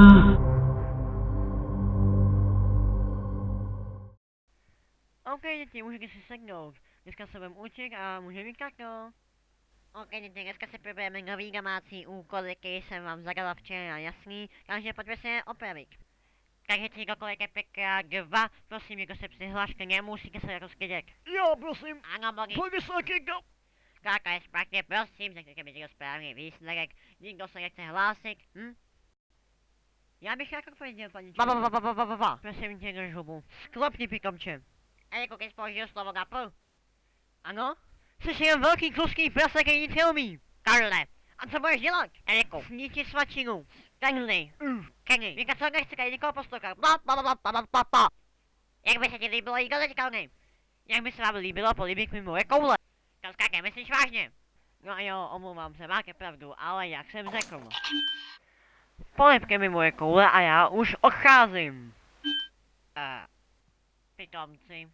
Ah. OK, děti, můžete si sednout. Dneska se budeme učit a můžeme mít no. OK, děti, dneska si probereme nový domácí úkol, který jsem vám zadala včera, jasný, takže pojďme se je opravit. Takže si kdokoliv je pekla dva, prosím, jako se přihlášte, nemusíte se rozkydět. Jo, prosím, ano, Bogi. pojďme se na no. Kaka je správně, prosím, řekněte mi, to správný výsledek, nikdo se nechce hlásit, hm? Já bych jako pověděl, paní Ba, ba, ba, ba, ba, ba, ba, ba. Prosím tě, drž hubu. Sklapni, pikomče. A jako když použiju slovo gapu? Ano? Jsi jen velký kluský prase, který nic neumí. Karle, a co budeš dělat? Eriku, Sníti svačinu. Kenny, Uh, Kenny, Víka, co nechci tady nikoho poslouchat. Ba, ba, ba, ba, ba, ba, ba, ba. Jak by se ti líbilo jídlo teďka, ne? jak by se vám líbilo políbit mi moje koule. To skáke, myslíš vážně? No jo, omlouvám se, máte pravdu, ale jak jsem řekl. Polipke mi moje koule a já už odcházím. Uh, Pitomci.